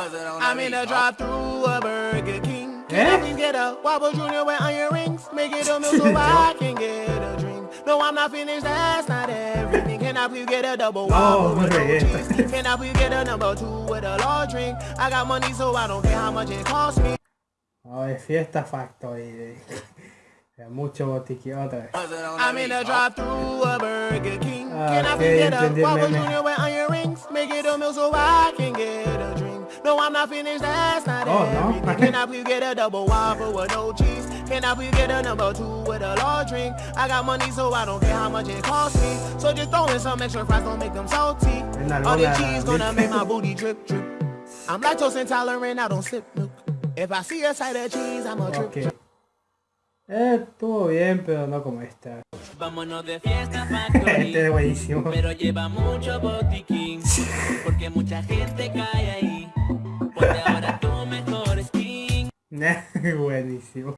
I'm in a drive through a Burger King. Can I please get a Whopper Junior with onion rings? Make it a meal so I can get a drink. No, I'm not finished, that's not everything. Can I please get a double Whopper with no hombre. cheese? Can I please get a number two with a large drink? I got money so I don't care how much it costs me. Oh, es Fiesta Factory. de mucho botiquín otra vez. I'm in a drive through a Burger King. Ah, Can I please get a entendí el Whopper. Junior with onion rings? Make it a meal so I can get a drink. No, I'm not finished, that's not Oh, no. everything. Can I please get a double Whopper with no cheese? Can I please get a number two with a large drink? I got money so I don't care how much it costs me. So just throw in some extra fries, don't make them salty. All the cheese la- gonna make my booty drip drip. I'm lactose intolerant, I don't sip milk. If I see a side of cheese, I'm a drip Ok. drip. Eh, estuvo bien, pero no como esta. Vámonos de fiesta Este es buenísimo. pero lleva mucho botiquín, porque mucha gente cae ahí. Buenissimo.